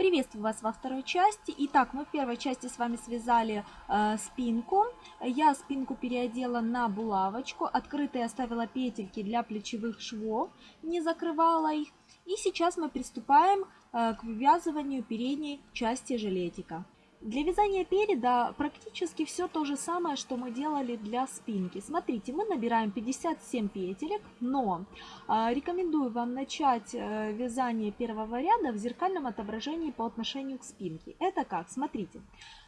Приветствую вас во второй части. Итак, мы в первой части с вами связали э, спинку. Я спинку переодела на булавочку. Открытые оставила петельки для плечевых швов, не закрывала их. И сейчас мы приступаем э, к вывязыванию передней части жилетика. Для вязания переда практически все то же самое, что мы делали для спинки. Смотрите, мы набираем 57 петелек, но э, рекомендую вам начать э, вязание первого ряда в зеркальном отображении по отношению к спинке. Это как? Смотрите,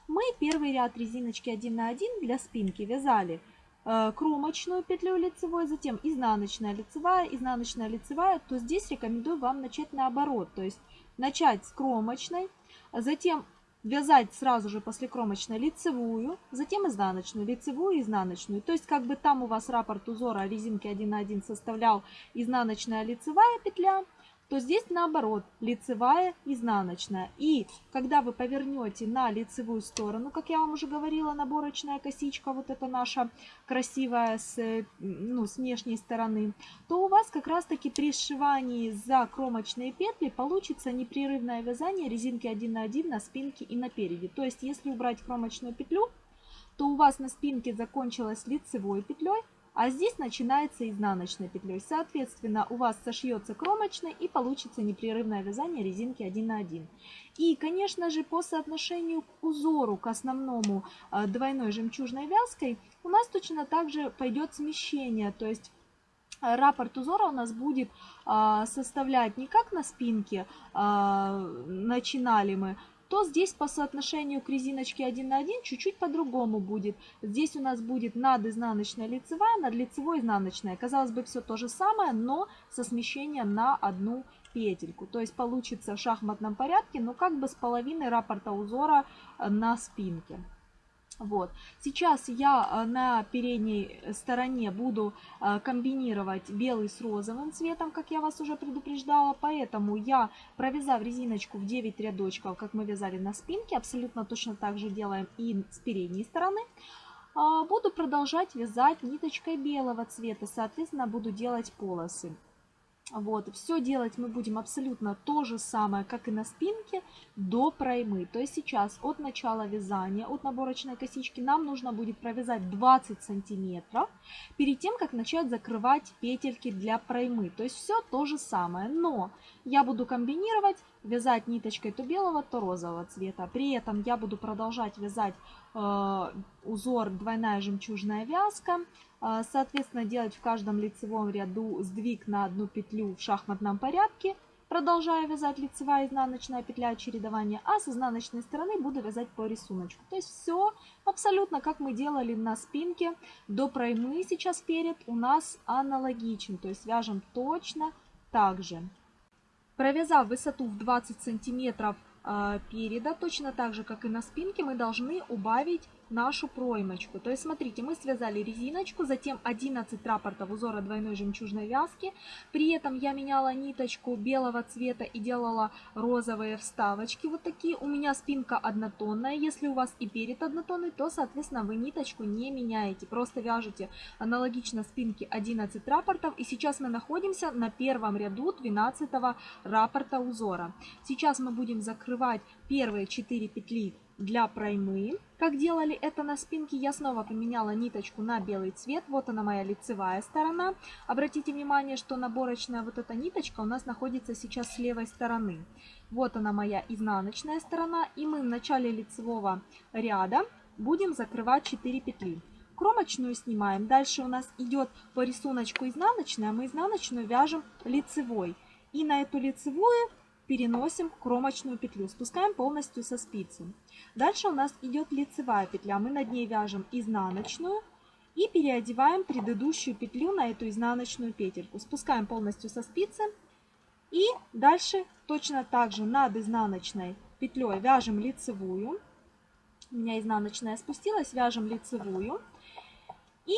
мы первый ряд резиночки 1 на 1 для спинки вязали э, кромочную петлю лицевой, затем изнаночная лицевая, изнаночная лицевая, то здесь рекомендую вам начать наоборот, то есть начать с кромочной, затем вязать сразу же после кромочной лицевую, затем изнаночную, лицевую, изнаночную. То есть как бы там у вас раппорт узора резинки 1 на 1 составлял изнаночная лицевая петля, то здесь наоборот, лицевая, изнаночная. И когда вы повернете на лицевую сторону, как я вам уже говорила, наборочная косичка, вот это наша красивая с, ну, с внешней стороны, то у вас как раз таки при сшивании за кромочные петли получится непрерывное вязание резинки 1 на 1 на спинке и на переде. То есть если убрать кромочную петлю, то у вас на спинке закончилась лицевой петлей, а здесь начинается изнаночной петлей. Соответственно, у вас сошьется кромочной и получится непрерывное вязание резинки 1 на 1. И, конечно же, по соотношению к узору, к основному э, двойной жемчужной вязкой, у нас точно так же пойдет смещение. То есть э, раппорт узора у нас будет э, составлять не как на спинке начинали мы, то здесь по соотношению к резиночке 1 на 1 чуть-чуть по-другому будет. Здесь у нас будет над изнаночная лицевая, над лицевой изнаночная. Казалось бы, все то же самое, но со смещением на одну петельку. То есть получится в шахматном порядке, но как бы с половиной раппорта узора на спинке. Вот. Сейчас я э, на передней стороне буду э, комбинировать белый с розовым цветом, как я вас уже предупреждала. Поэтому я, провязав резиночку в 9 рядочков, как мы вязали на спинке, абсолютно точно так же делаем и с передней стороны, а, буду продолжать вязать ниточкой белого цвета. Соответственно, буду делать полосы. Вот, все делать мы будем абсолютно то же самое, как и на спинке, до проймы. То есть сейчас от начала вязания, от наборочной косички нам нужно будет провязать 20 сантиметров, перед тем, как начать закрывать петельки для проймы. То есть все то же самое, но я буду комбинировать, вязать ниточкой то белого, то розового цвета. При этом я буду продолжать вязать э, узор двойная жемчужная вязка, соответственно, делать в каждом лицевом ряду сдвиг на одну петлю в шахматном порядке, продолжая вязать лицевая и изнаночная петля чередования, а с изнаночной стороны буду вязать по рисунку. То есть все абсолютно как мы делали на спинке. До проймы сейчас перед у нас аналогичен, то есть вяжем точно так же. Провязав высоту в 20 сантиметров а, переда, точно так же, как и на спинке, мы должны убавить нашу проймочку. То есть, смотрите, мы связали резиночку, затем 11 раппортов узора двойной жемчужной вязки. При этом я меняла ниточку белого цвета и делала розовые вставочки. Вот такие. У меня спинка однотонная. Если у вас и перед однотонный, то, соответственно, вы ниточку не меняете. Просто вяжете аналогично спинке 11 раппортов. И сейчас мы находимся на первом ряду 12 раппорта узора. Сейчас мы будем закрывать первые 4 петли для проймы. Как делали это на спинке, я снова поменяла ниточку на белый цвет. Вот она моя лицевая сторона. Обратите внимание, что наборочная вот эта ниточка у нас находится сейчас с левой стороны. Вот она моя изнаночная сторона. И мы в начале лицевого ряда будем закрывать 4 петли. Кромочную снимаем. Дальше у нас идет по рисунку изнаночная. Мы изнаночную вяжем лицевой. И на эту лицевую переносим кромочную петлю, спускаем полностью со спицы. Дальше у нас идет лицевая петля, мы над ней вяжем изнаночную и переодеваем предыдущую петлю на эту изнаночную петельку. Спускаем полностью со спицы и дальше точно так же над изнаночной петлей вяжем лицевую. У меня изнаночная спустилась, вяжем лицевую и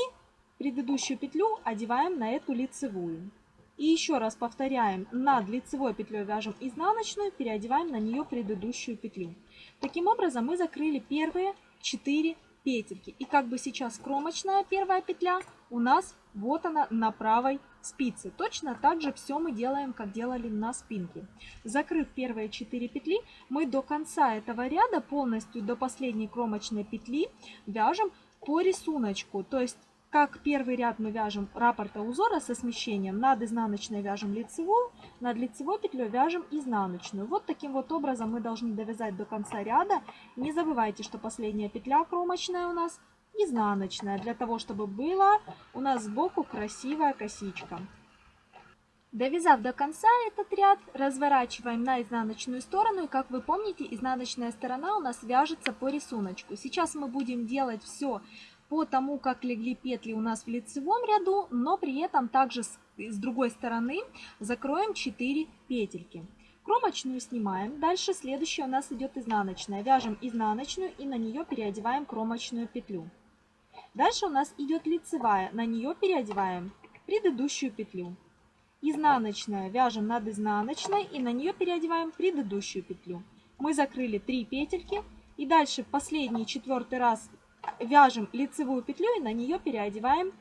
предыдущую петлю одеваем на эту лицевую. И еще раз повторяем, над лицевой петлей вяжем изнаночную, переодеваем на нее предыдущую петлю. Таким образом мы закрыли первые 4 петельки. И как бы сейчас кромочная первая петля у нас вот она на правой спицы. Точно так же все мы делаем, как делали на спинке. Закрыв первые 4 петли, мы до конца этого ряда, полностью до последней кромочной петли, вяжем по рисунку. То есть как первый ряд мы вяжем раппорта узора со смещением, над изнаночной вяжем лицевую, над лицевой петлей вяжем изнаночную. Вот таким вот образом мы должны довязать до конца ряда. Не забывайте, что последняя петля кромочная у нас изнаночная, для того, чтобы была у нас сбоку красивая косичка. Довязав до конца этот ряд, разворачиваем на изнаночную сторону. И как вы помните, изнаночная сторона у нас вяжется по рисунку. Сейчас мы будем делать все по тому, как легли петли у нас в лицевом ряду, но при этом также с, с другой стороны закроем 4 петельки. Кромочную снимаем. Дальше следующая у нас идет изнаночная. Вяжем изнаночную и на нее переодеваем кромочную петлю. Дальше у нас идет лицевая. На нее переодеваем предыдущую петлю. Изнаночная вяжем над изнаночной и на нее переодеваем предыдущую петлю. Мы закрыли 3 петельки. И дальше последний четвертый раз вяжем лицевую петлю и на нее переодеваем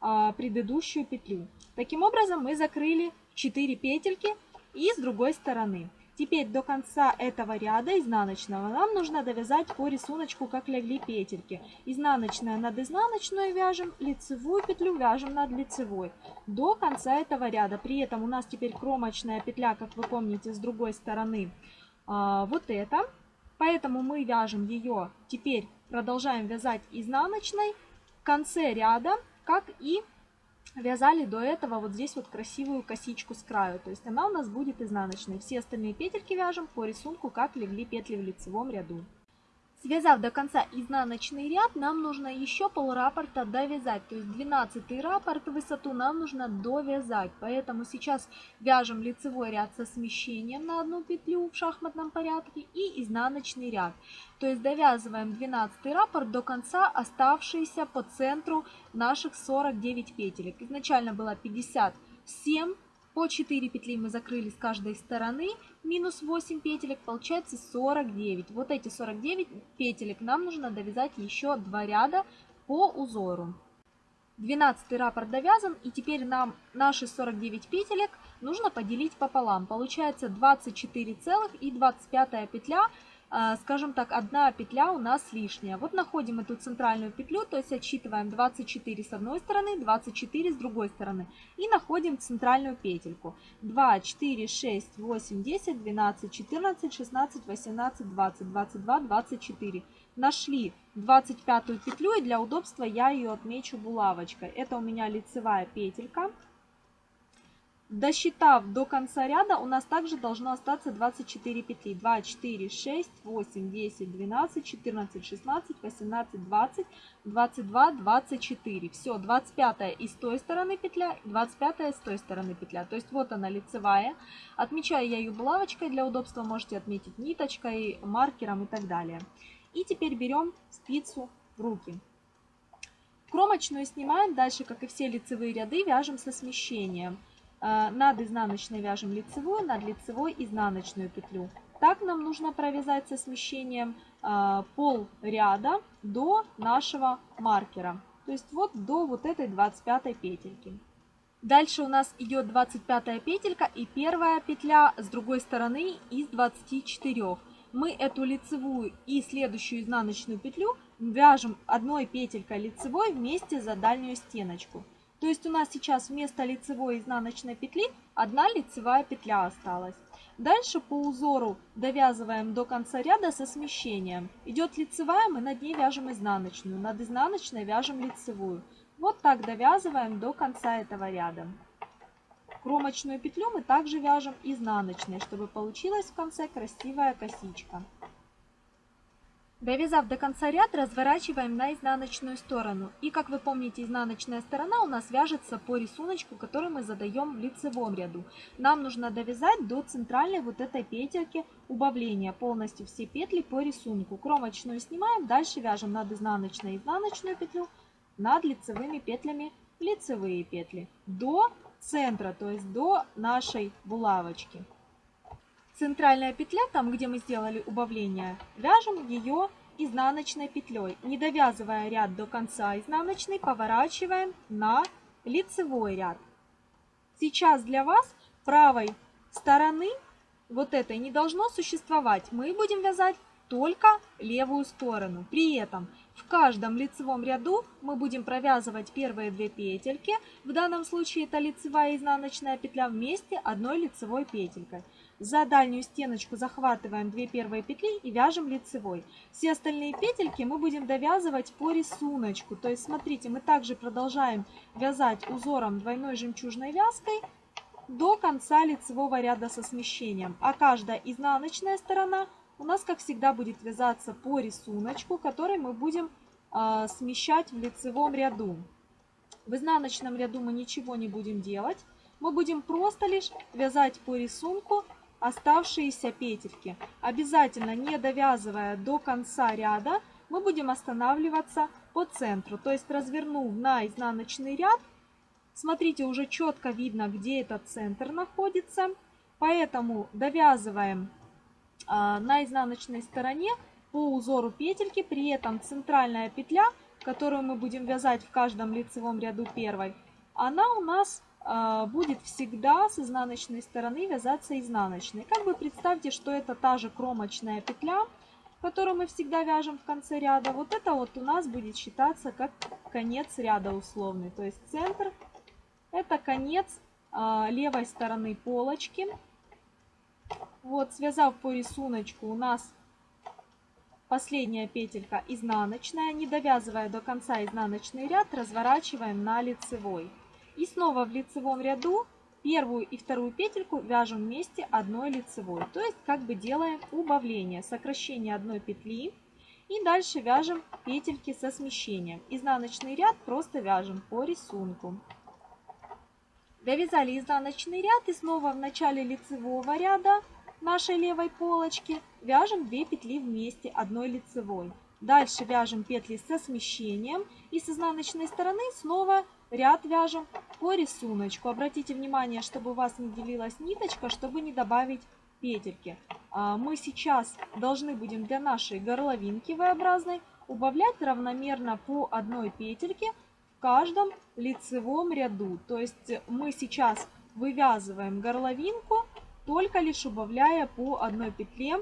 а, предыдущую петлю. Таким образом мы закрыли 4 петельки и с другой стороны. Теперь до конца этого ряда изнаночного нам нужно довязать по рисунку, как легли петельки. Изнаночная над изнаночной вяжем, лицевую петлю вяжем над лицевой. До конца этого ряда. При этом у нас теперь кромочная петля, как вы помните, с другой стороны а, вот это. Поэтому мы вяжем ее теперь продолжаем вязать изнаночной в конце ряда, как и вязали до этого вот здесь вот красивую косичку с краю. То есть она у нас будет изнаночной. Все остальные петельки вяжем по рисунку, как легли петли в лицевом ряду. Связав до конца изнаночный ряд, нам нужно еще пол раппорта довязать. То есть 12 раппорт высоту нам нужно довязать. Поэтому сейчас вяжем лицевой ряд со смещением на одну петлю в шахматном порядке и изнаночный ряд. То есть довязываем 12 раппорт до конца оставшиеся по центру наших 49 петелек. Изначально было 57 по 4 петли мы закрыли с каждой стороны, минус 8 петелек, получается 49. Вот эти 49 петелек нам нужно довязать еще 2 ряда по узору. 12 раппорт довязан, и теперь нам наши 49 петелек нужно поделить пополам. Получается 24 целых и 25 петля скажем так, одна петля у нас лишняя. Вот находим эту центральную петлю, то есть отсчитываем 24 с одной стороны, 24 с другой стороны. И находим центральную петельку. 2, 4, 6, 8, 10, 12, 14, 16, 18, 20, 22, 24. Нашли 25 петлю и для удобства я ее отмечу булавочкой. Это у меня лицевая петелька. Досчитав до конца ряда, у нас также должно остаться 24 петли. 2, 4, 6, 8, 10, 12, 14, 16, 18, 20, 22, 24. Все, 25 и с той стороны петля, 25 с той стороны петля. То есть вот она лицевая. Отмечаю я ее булавочкой. Для удобства можете отметить ниточкой, маркером и так далее. И теперь берем спицу в руки. Кромочную снимаем. Дальше, как и все лицевые ряды, вяжем со смещением. Э, над изнаночной вяжем лицевую, над лицевой изнаночную петлю. Так нам нужно провязать со смещением э, пол ряда до нашего маркера. То есть вот до вот этой 25 петельки. Дальше у нас идет 25 петелька и первая петля с другой стороны из 24. Мы эту лицевую и следующую изнаночную петлю вяжем одной петелькой лицевой вместе за дальнюю стеночку. То есть у нас сейчас вместо лицевой изнаночной петли одна лицевая петля осталась. Дальше по узору довязываем до конца ряда со смещением. Идет лицевая, мы над ней вяжем изнаночную. Над изнаночной вяжем лицевую. Вот так довязываем до конца этого ряда. Кромочную петлю мы также вяжем изнаночной, чтобы получилась в конце красивая косичка. Довязав до конца ряд, разворачиваем на изнаночную сторону. И как вы помните, изнаночная сторона у нас вяжется по рисунку, который мы задаем в лицевом ряду. Нам нужно довязать до центральной вот этой петельки убавления, полностью все петли по рисунку. Кромочную снимаем, дальше вяжем над изнаночной изнаночную петлю, над лицевыми петлями лицевые петли до центра, то есть до нашей булавочки центральная петля, там где мы сделали убавление, вяжем ее изнаночной петлей. Не довязывая ряд до конца изнаночной, поворачиваем на лицевой ряд. Сейчас для вас правой стороны вот этой не должно существовать. Мы будем вязать только левую сторону. При этом в каждом лицевом ряду мы будем провязывать первые две петельки. В данном случае это лицевая и изнаночная петля вместе одной лицевой петелькой. За дальнюю стеночку захватываем 2 первые петли и вяжем лицевой. Все остальные петельки мы будем довязывать по рисунку. То есть смотрите, мы также продолжаем вязать узором двойной жемчужной вязкой до конца лицевого ряда со смещением. А каждая изнаночная сторона у нас, как всегда, будет вязаться по рисунку, который мы будем э, смещать в лицевом ряду. В изнаночном ряду мы ничего не будем делать. Мы будем просто лишь вязать по рисунку оставшиеся петельки. Обязательно не довязывая до конца ряда, мы будем останавливаться по центру. То есть развернув на изнаночный ряд, смотрите, уже четко видно, где этот центр находится. Поэтому довязываем на изнаночной стороне по узору петельки. При этом центральная петля, которую мы будем вязать в каждом лицевом ряду первой, она у нас а, будет всегда с изнаночной стороны вязаться изнаночной. Как бы представьте, что это та же кромочная петля, которую мы всегда вяжем в конце ряда. Вот это вот у нас будет считаться как конец ряда условный. То есть центр это конец а, левой стороны полочки. Вот, связав по рисунку, у нас последняя петелька изнаночная. Не довязывая до конца изнаночный ряд, разворачиваем на лицевой. И снова в лицевом ряду первую и вторую петельку вяжем вместе одной лицевой. То есть как бы делаем убавление, сокращение одной петли. И дальше вяжем петельки со смещением. Изнаночный ряд просто вяжем по рисунку. Довязали изнаночный ряд и снова в начале лицевого ряда нашей левой полочки вяжем 2 петли вместе одной лицевой. Дальше вяжем петли со смещением и с изнаночной стороны снова ряд вяжем по рисунку. Обратите внимание, чтобы у вас не делилась ниточка, чтобы не добавить петельки. А, мы сейчас должны будем для нашей горловинки V-образной убавлять равномерно по одной петельке в каждом лицевом ряду. То есть мы сейчас вывязываем горловинку, только лишь убавляя по одной петле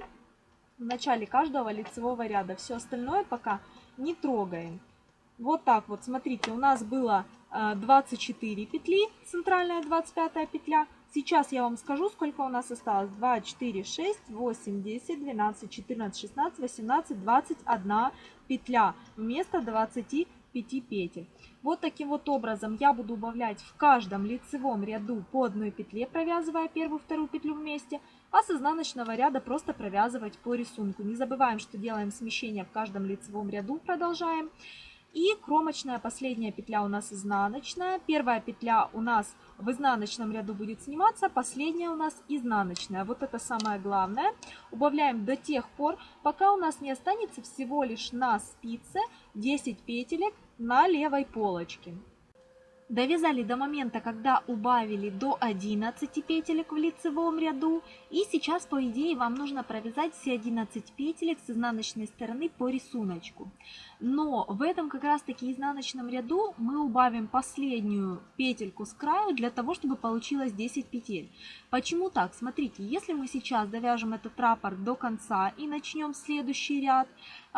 в начале каждого лицевого ряда. Все остальное пока не трогаем. Вот так вот, смотрите, у нас было 24 э, петли, центральная 25 петля. Сейчас я вам скажу, сколько у нас осталось. 2, 4, 6, 8, 10, 12, 14, 16, 18, 21 петля вместо 25 петель. Вот таким вот образом я буду убавлять в каждом лицевом ряду по одной петле, провязывая первую вторую петлю вместе, а с изнаночного ряда просто провязывать по рисунку. Не забываем, что делаем смещение в каждом лицевом ряду, продолжаем. И кромочная последняя петля у нас изнаночная. Первая петля у нас в изнаночном ряду будет сниматься, последняя у нас изнаночная. Вот это самое главное. Убавляем до тех пор, пока у нас не останется всего лишь на спице 10 петелек на левой полочке. Довязали до момента, когда убавили до 11 петелек в лицевом ряду. И сейчас, по идее, вам нужно провязать все 11 петелек с изнаночной стороны по рисунку. Но в этом как раз таки изнаночном ряду мы убавим последнюю петельку с краю для того, чтобы получилось 10 петель. Почему так? Смотрите, если мы сейчас довяжем этот раппорт до конца и начнем следующий ряд,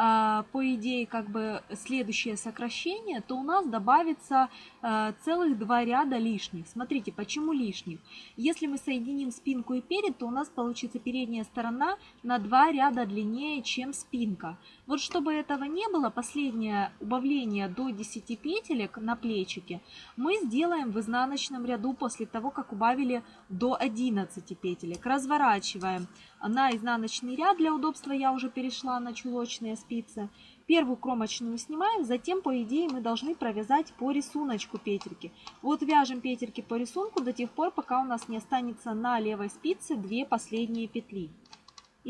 а, по идее как бы следующее сокращение, то у нас добавится а, целых два ряда лишних. Смотрите, почему лишних? Если мы соединим спинку и перед, то у нас получится передняя сторона на два ряда длиннее, чем спинка. Вот чтобы этого не было, последнее убавление до 10 петелек на плечике мы сделаем в изнаночном ряду после того, как убавили до 11 петелек. Разворачиваем на изнаночный ряд. Для удобства я уже перешла на чулочные спицы. Первую кромочную снимаем, затем, по идее, мы должны провязать по рисунку петельки. Вот вяжем петельки по рисунку до тех пор, пока у нас не останется на левой спице две последние петли.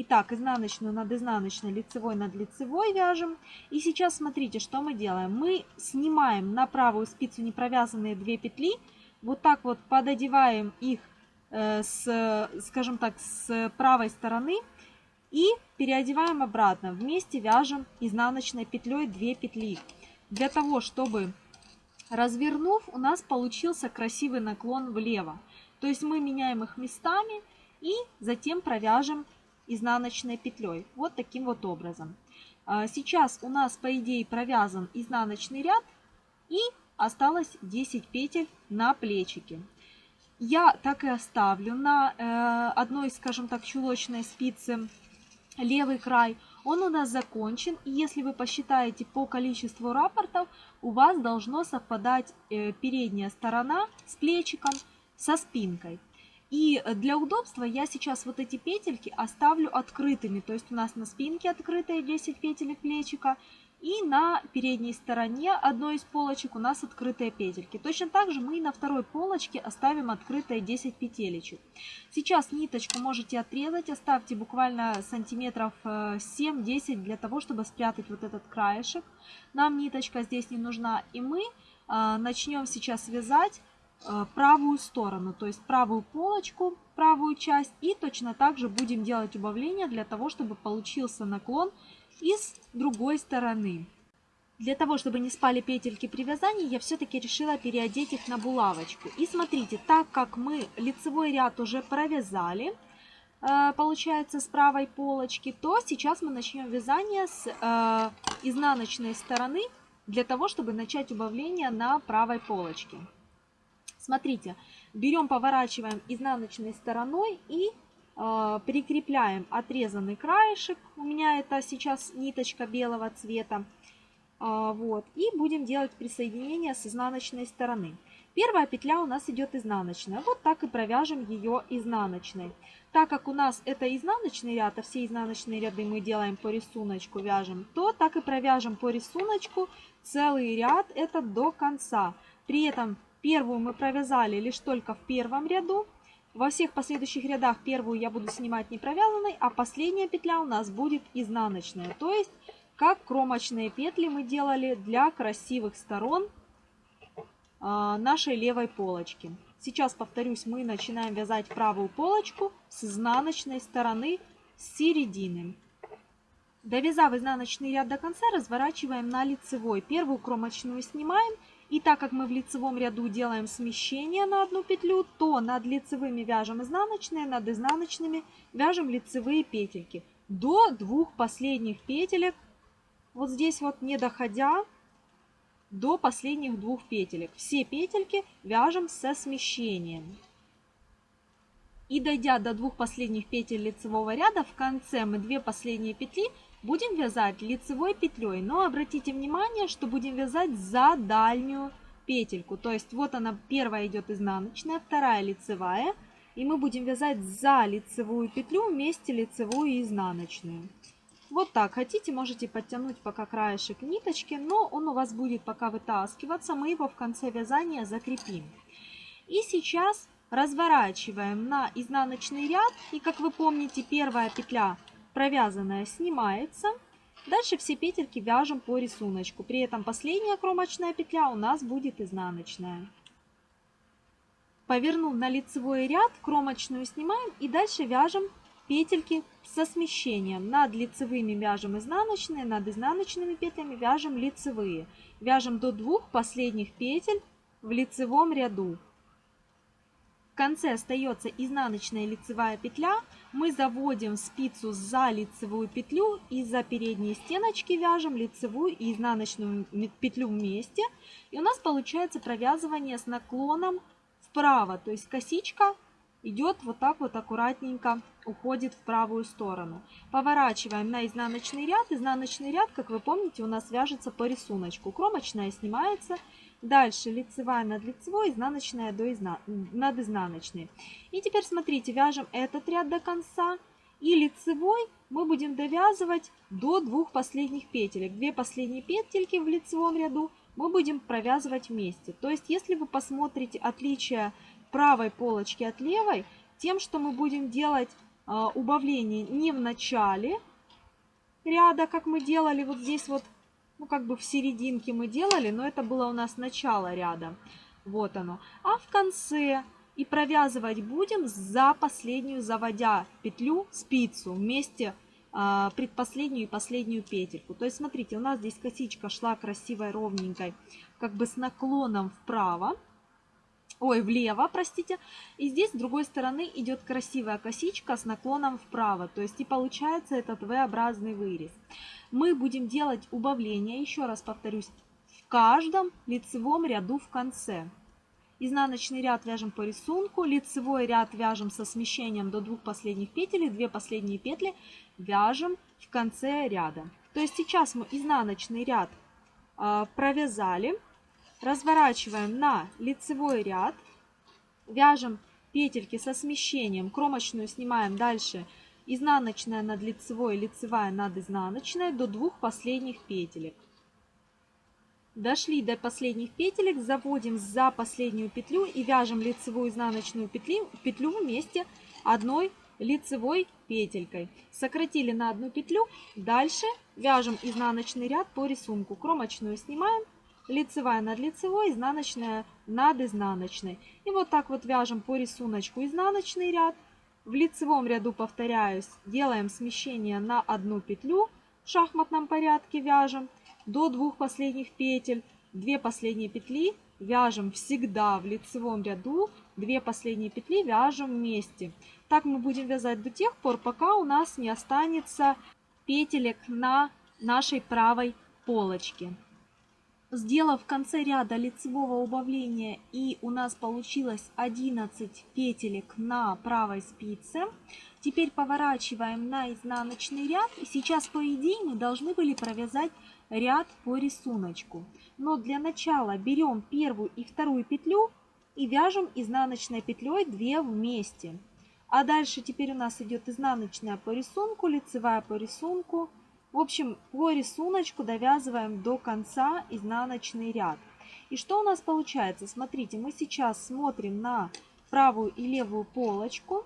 Итак, изнаночную над изнаночной, лицевой над лицевой вяжем. И сейчас смотрите, что мы делаем. Мы снимаем на правую спицу не провязанные две петли. Вот так вот пододеваем их, э, с, скажем так, с правой стороны. И переодеваем обратно. Вместе вяжем изнаночной петлей 2 петли. Для того, чтобы развернув, у нас получился красивый наклон влево. То есть мы меняем их местами и затем провяжем изнаночной петлей. Вот таким вот образом. А, сейчас у нас, по идее, провязан изнаночный ряд и осталось 10 петель на плечике. Я так и оставлю на э, одной, скажем так, чулочной спице левый край. Он у нас закончен, и если вы посчитаете по количеству рапортов, у вас должно совпадать э, передняя сторона с плечиком со спинкой. И для удобства я сейчас вот эти петельки оставлю открытыми. То есть у нас на спинке открытые 10 петелек плечика. И на передней стороне одной из полочек у нас открытые петельки. Точно так же мы и на второй полочке оставим открытые 10 петелечек. Сейчас ниточку можете отрезать, оставьте буквально сантиметров 7-10 э, для того, чтобы спрятать вот этот краешек. Нам ниточка здесь не нужна. И мы э, начнем сейчас вязать Э, правую сторону, то есть правую полочку, правую часть. И точно так же будем делать убавление для того, чтобы получился наклон из другой стороны. Для того, чтобы не спали петельки при вязании, я все-таки решила переодеть их на булавочку. И смотрите, так как мы лицевой ряд уже провязали, э, получается, с правой полочки, то сейчас мы начнем вязание с э, изнаночной стороны, для того, чтобы начать убавление на правой полочке. Смотрите, берем, поворачиваем изнаночной стороной и э, прикрепляем отрезанный краешек. У меня это сейчас ниточка белого цвета. Э, вот, и будем делать присоединение с изнаночной стороны. Первая петля у нас идет изнаночная. Вот так и провяжем ее изнаночной. Так как у нас это изнаночный ряд, а все изнаночные ряды мы делаем по рисунку, вяжем, то так и провяжем по рисунку целый ряд это до конца. При этом Первую мы провязали лишь только в первом ряду. Во всех последующих рядах первую я буду снимать не провязанной, а последняя петля у нас будет изнаночная. То есть, как кромочные петли мы делали для красивых сторон а, нашей левой полочки. Сейчас, повторюсь, мы начинаем вязать правую полочку с изнаночной стороны с середины. Довязав изнаночный ряд до конца, разворачиваем на лицевой. Первую кромочную снимаем и так как мы в лицевом ряду делаем смещение на одну петлю, то над лицевыми вяжем изнаночные, над изнаночными вяжем лицевые петельки. До двух последних петелек, вот здесь вот не доходя до последних двух петелек. Все петельки вяжем со смещением. И дойдя до двух последних петель лицевого ряда, в конце мы две последние петли Будем вязать лицевой петлей, но обратите внимание, что будем вязать за дальнюю петельку. То есть вот она первая идет изнаночная, вторая лицевая. И мы будем вязать за лицевую петлю вместе лицевую и изнаночную. Вот так. Хотите, можете подтянуть пока краешек ниточки, но он у вас будет пока вытаскиваться. Мы его в конце вязания закрепим. И сейчас разворачиваем на изнаночный ряд. И как вы помните, первая петля провязанная снимается. Дальше все петельки вяжем по рисунку. При этом последняя кромочная петля у нас будет изнаночная. Повернув на лицевой ряд, кромочную снимаем и дальше вяжем петельки со смещением. Над лицевыми вяжем изнаночные, над изнаночными петлями вяжем лицевые. Вяжем до двух последних петель в лицевом ряду конце остается изнаночная лицевая петля. Мы заводим спицу за лицевую петлю и за передние стеночки вяжем лицевую и изнаночную петлю вместе. И у нас получается провязывание с наклоном вправо. То есть косичка идет вот так вот аккуратненько, уходит в правую сторону. Поворачиваем на изнаночный ряд. Изнаночный ряд, как вы помните, у нас вяжется по рисунку. Кромочная снимается Дальше лицевая над лицевой, изнаночная до изна... над изнаночной. И теперь смотрите, вяжем этот ряд до конца. И лицевой мы будем довязывать до двух последних петелек. Две последние петельки в лицевом ряду мы будем провязывать вместе. То есть, если вы посмотрите отличие правой полочки от левой, тем, что мы будем делать э, убавление не в начале ряда, как мы делали вот здесь вот ну, как бы в серединке мы делали, но это было у нас начало ряда. Вот оно. А в конце и провязывать будем за последнюю, заводя петлю, спицу вместе э, предпоследнюю и последнюю петельку. То есть, смотрите, у нас здесь косичка шла красивой, ровненькой, как бы с наклоном вправо. Ой, влево, простите. И здесь с другой стороны идет красивая косичка с наклоном вправо. То есть и получается этот V-образный вырез. Мы будем делать убавление, еще раз повторюсь, в каждом лицевом ряду в конце. Изнаночный ряд вяжем по рисунку, лицевой ряд вяжем со смещением до двух последних петель, и две последние петли вяжем в конце ряда. То есть сейчас мы изнаночный ряд э, провязали, разворачиваем на лицевой ряд, вяжем петельки со смещением, кромочную снимаем дальше, изнаночная над лицевой, лицевая над изнаночной до двух последних петелек. Дошли до последних петелек, заводим за последнюю петлю и вяжем лицевую изнаночную петлю, петлю вместе одной лицевой петелькой. Сократили на одну петлю, дальше вяжем изнаночный ряд по рисунку. Кромочную снимаем, лицевая над лицевой, изнаночная над изнаночной. И вот так вот вяжем по рисунку изнаночный ряд. В лицевом ряду, повторяюсь, делаем смещение на одну петлю, в шахматном порядке вяжем до двух последних петель. Две последние петли вяжем всегда в лицевом ряду, две последние петли вяжем вместе. Так мы будем вязать до тех пор, пока у нас не останется петелек на нашей правой полочке. Сделав в конце ряда лицевого убавления и у нас получилось 11 петелек на правой спице, теперь поворачиваем на изнаночный ряд. И сейчас по идее мы должны были провязать ряд по рисунку. Но для начала берем первую и вторую петлю и вяжем изнаночной петлей 2 вместе. А дальше теперь у нас идет изнаночная по рисунку, лицевая по рисунку, в общем, по рисунку довязываем до конца изнаночный ряд. И что у нас получается? Смотрите, мы сейчас смотрим на правую и левую полочку.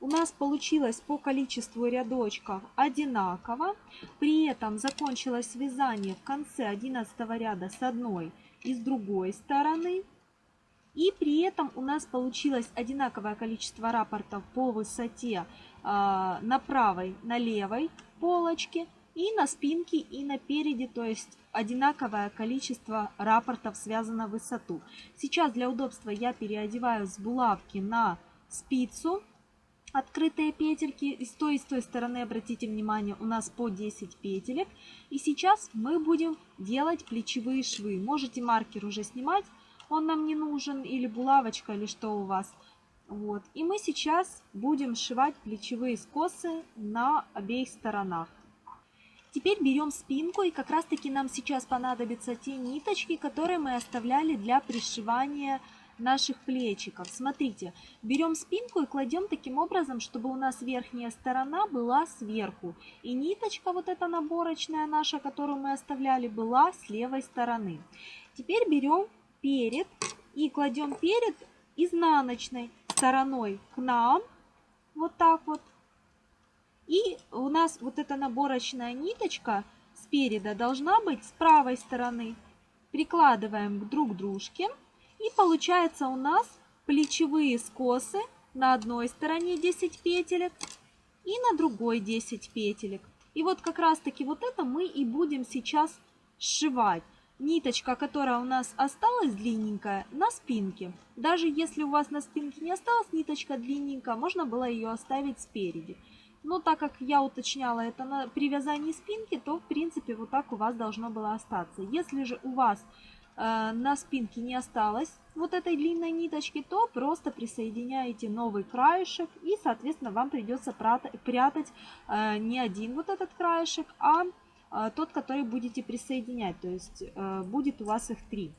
У нас получилось по количеству рядочков одинаково. При этом закончилось вязание в конце 11 ряда с одной и с другой стороны. И при этом у нас получилось одинаковое количество рапортов по высоте э, на правой, на левой полочке и на спинке, и на переде, то есть одинаковое количество рапортов связано высоту. Сейчас для удобства я переодеваю с булавки на спицу открытые петельки. И с той и с той стороны, обратите внимание, у нас по 10 петелек. И сейчас мы будем делать плечевые швы. Можете маркер уже снимать, он нам не нужен, или булавочка, или что у вас. Вот. И мы сейчас будем сшивать плечевые скосы на обеих сторонах. Теперь берем спинку и как раз таки нам сейчас понадобятся те ниточки, которые мы оставляли для пришивания наших плечиков. Смотрите, берем спинку и кладем таким образом, чтобы у нас верхняя сторона была сверху. И ниточка вот эта наборочная наша, которую мы оставляли, была с левой стороны. Теперь берем перед и кладем перед изнаночной стороной к нам. Вот так вот. И у нас вот эта наборочная ниточка спереда должна быть с правой стороны. Прикладываем друг к дружке. И получается у нас плечевые скосы на одной стороне 10 петелек и на другой 10 петелек. И вот как раз таки вот это мы и будем сейчас сшивать. Ниточка, которая у нас осталась длинненькая, на спинке. Даже если у вас на спинке не осталась ниточка длинненькая, можно было ее оставить спереди. Но так как я уточняла это на привязании спинки, то в принципе вот так у вас должно было остаться. Если же у вас э, на спинке не осталось вот этой длинной ниточки, то просто присоединяете новый краешек и соответственно вам придется прятать э, не один вот этот краешек, а э, тот, который будете присоединять. То есть э, будет у вас их три.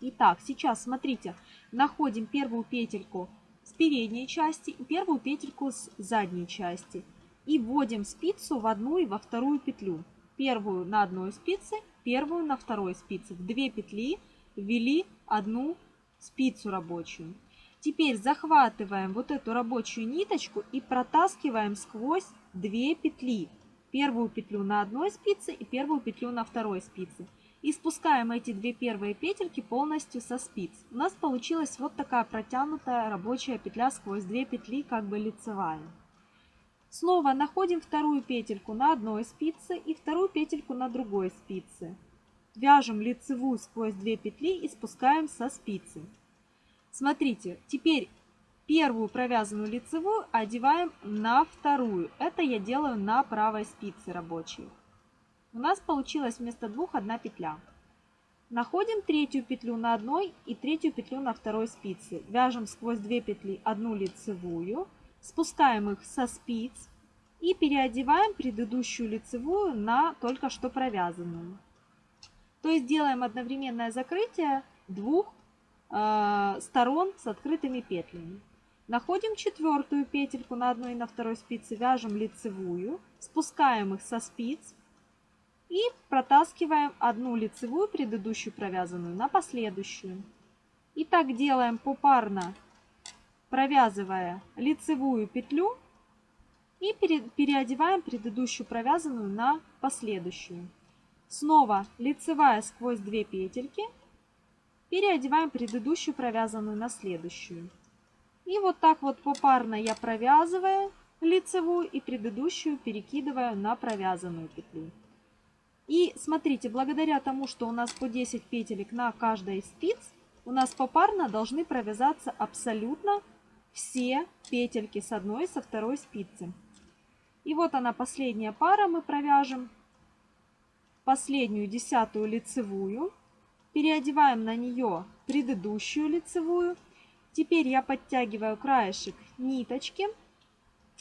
Итак, сейчас смотрите, находим первую петельку с передней части и первую петельку с задней части. И вводим спицу в одну и во вторую петлю. Первую на одной спице, первую на второй спице. В две петли ввели одну спицу рабочую. Теперь захватываем вот эту рабочую ниточку и протаскиваем сквозь две петли. Первую петлю на одной спице и первую петлю на второй спице. И спускаем эти две первые петельки полностью со спиц. У нас получилась вот такая протянутая рабочая петля сквозь две петли, как бы лицевая. Снова находим вторую петельку на одной спице и вторую петельку на другой спице. Вяжем лицевую сквозь две петли и спускаем со спицы. Смотрите, теперь первую провязанную лицевую одеваем на вторую. Это я делаю на правой спице рабочей. У нас получилось вместо двух одна петля. Находим третью петлю на одной и третью петлю на второй спице. Вяжем сквозь две петли одну лицевую, спускаем их со спиц и переодеваем предыдущую лицевую на только что провязанную. То есть делаем одновременное закрытие двух э, сторон с открытыми петлями. Находим четвертую петельку на одной и на второй спице, вяжем лицевую, спускаем их со спиц и протаскиваем одну лицевую предыдущую провязанную на последующую. И так делаем попарно, провязывая лицевую петлю и переодеваем предыдущую провязанную на последующую. Снова лицевая сквозь две петельки, переодеваем предыдущую провязанную на следующую. И вот так вот попарно я провязываю лицевую и предыдущую перекидываю на провязанную петлю. И смотрите, благодаря тому, что у нас по 10 петелек на каждой из спиц, у нас попарно должны провязаться абсолютно все петельки с одной и со второй спицы. И вот она последняя пара, мы провяжем последнюю десятую лицевую, переодеваем на нее предыдущую лицевую. Теперь я подтягиваю краешек ниточки,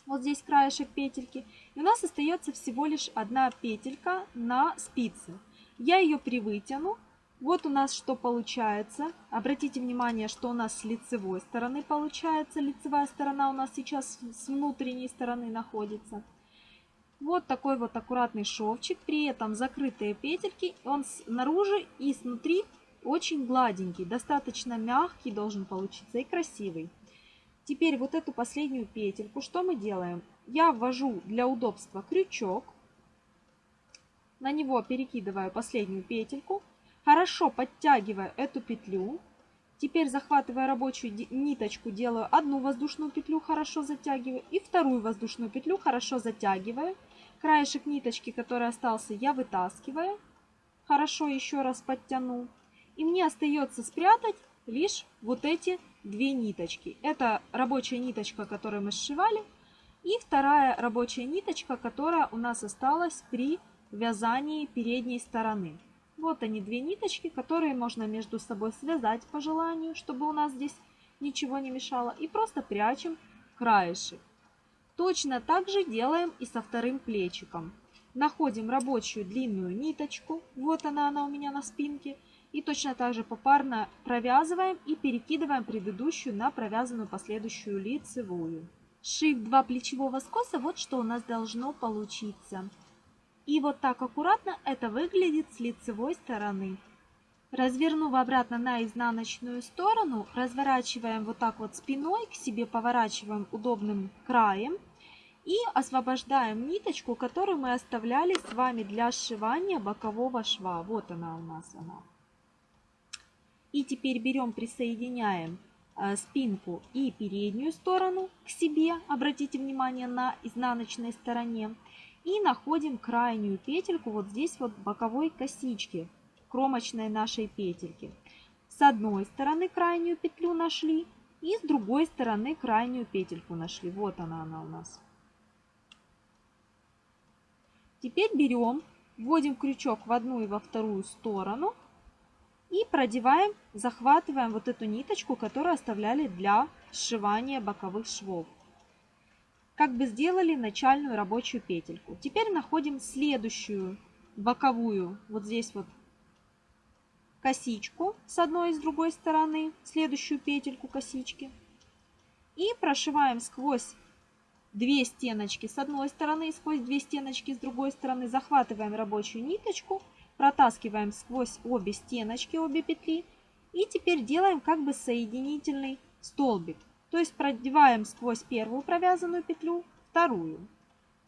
вот здесь краешек петельки, и у нас остается всего лишь одна петелька на спице. Я ее привытяну. Вот у нас что получается. Обратите внимание, что у нас с лицевой стороны получается. Лицевая сторона у нас сейчас с внутренней стороны находится. Вот такой вот аккуратный шовчик, при этом закрытые петельки, он снаружи и снутри очень гладенький, достаточно мягкий должен получиться и красивый. Теперь вот эту последнюю петельку, что мы делаем? Я ввожу для удобства крючок, на него перекидываю последнюю петельку, хорошо подтягиваю эту петлю, Теперь, захватывая рабочую ниточку, делаю одну воздушную петлю, хорошо затягиваю, и вторую воздушную петлю хорошо затягиваю. Краешек ниточки, который остался, я вытаскиваю, хорошо еще раз подтяну. И мне остается спрятать лишь вот эти две ниточки. Это рабочая ниточка, которую мы сшивали, и вторая рабочая ниточка, которая у нас осталась при вязании передней стороны. Вот они, две ниточки, которые можно между собой связать по желанию, чтобы у нас здесь ничего не мешало. И просто прячем краешек. Точно так же делаем и со вторым плечиком. Находим рабочую длинную ниточку. Вот она, она у меня на спинке. И точно так же попарно провязываем и перекидываем предыдущую на провязанную последующую лицевую. Шив два плечевого скоса, вот что у нас должно получиться. И вот так аккуратно это выглядит с лицевой стороны. Развернув обратно на изнаночную сторону, разворачиваем вот так вот спиной, к себе поворачиваем удобным краем и освобождаем ниточку, которую мы оставляли с вами для сшивания бокового шва. Вот она у нас она. И теперь берем, присоединяем спинку и переднюю сторону к себе. Обратите внимание на изнаночной стороне. И находим крайнюю петельку вот здесь вот боковой косички, кромочной нашей петельки. С одной стороны крайнюю петлю нашли и с другой стороны крайнюю петельку нашли. Вот она, она у нас. Теперь берем, вводим крючок в одну и во вторую сторону и продеваем, захватываем вот эту ниточку, которую оставляли для сшивания боковых швов как бы сделали начальную рабочую петельку. Теперь находим следующую боковую, вот здесь вот косичку с одной и с другой стороны, следующую петельку косички. И прошиваем сквозь две стеночки с одной стороны и сквозь две стеночки с другой стороны. Захватываем рабочую ниточку, протаскиваем сквозь обе стеночки, обе петли. И теперь делаем как бы соединительный столбик. То есть продеваем сквозь первую провязанную петлю вторую.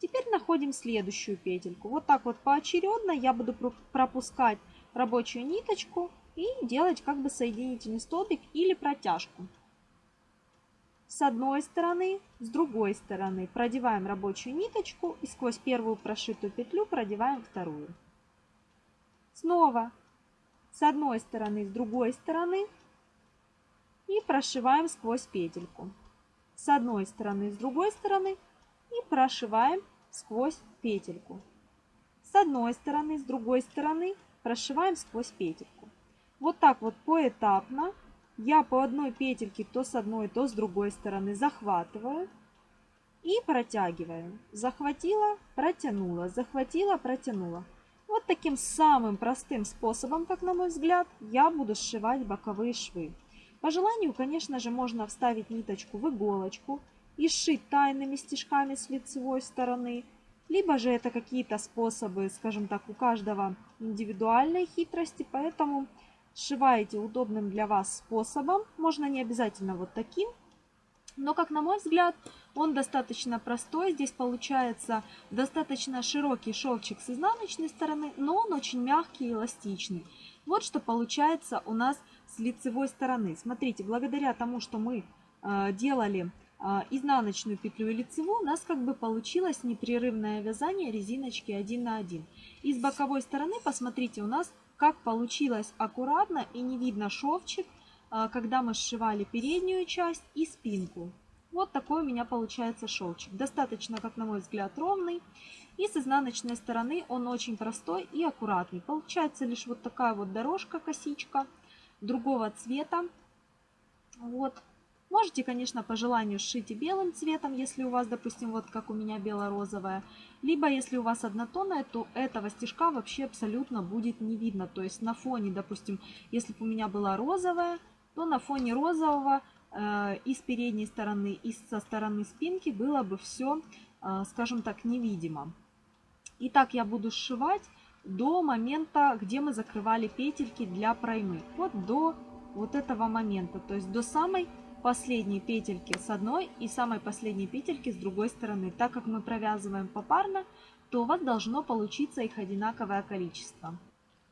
Теперь находим следующую петельку. Вот так вот поочередно я буду пропускать рабочую ниточку и делать как бы соединительный столбик или протяжку. С одной стороны, с другой стороны продеваем рабочую ниточку и сквозь первую прошитую петлю продеваем вторую. Снова с одной стороны, с другой стороны и прошиваем сквозь петельку. С одной стороны, с другой стороны и прошиваем сквозь петельку. С одной стороны, с другой стороны прошиваем сквозь петельку. Вот так вот поэтапно я по одной петельке то с одной, то с другой стороны захватываю и протягиваю. Захватила, протянула, захватила, протянула. Таким самым простым способом, как на мой взгляд, я буду сшивать боковые швы. По желанию, конечно же, можно вставить ниточку в иголочку и сшить тайными стежками с лицевой стороны. Либо же это какие-то способы, скажем так, у каждого индивидуальной хитрости, поэтому сшиваете удобным для вас способом. Можно не обязательно вот таким, но, как на мой взгляд, он достаточно простой. Здесь получается достаточно широкий шовчик с изнаночной стороны, но он очень мягкий и эластичный. Вот что получается у нас с лицевой стороны. Смотрите, благодаря тому, что мы э, делали э, изнаночную петлю и лицевую, у нас как бы получилось непрерывное вязание резиночки 1 на 1. И с боковой стороны, посмотрите, у нас как получилось аккуратно и не видно шовчик, когда мы сшивали переднюю часть и спинку. Вот такой у меня получается шелчик. Достаточно, как на мой взгляд, ровный. И с изнаночной стороны он очень простой и аккуратный. Получается лишь вот такая вот дорожка, косичка другого цвета. Вот. Можете, конечно, по желанию сшить и белым цветом, если у вас, допустим, вот как у меня бело-розовая. Либо, если у вас однотонная, то этого стежка вообще абсолютно будет не видно. То есть на фоне, допустим, если бы у меня была розовая, то на фоне розового э, и с передней стороны, и со стороны спинки было бы все, э, скажем так, невидимо. И так я буду сшивать до момента, где мы закрывали петельки для проймы. Вот до вот этого момента, то есть до самой последней петельки с одной и самой последней петельки с другой стороны. Так как мы провязываем попарно, то у вас должно получиться их одинаковое количество.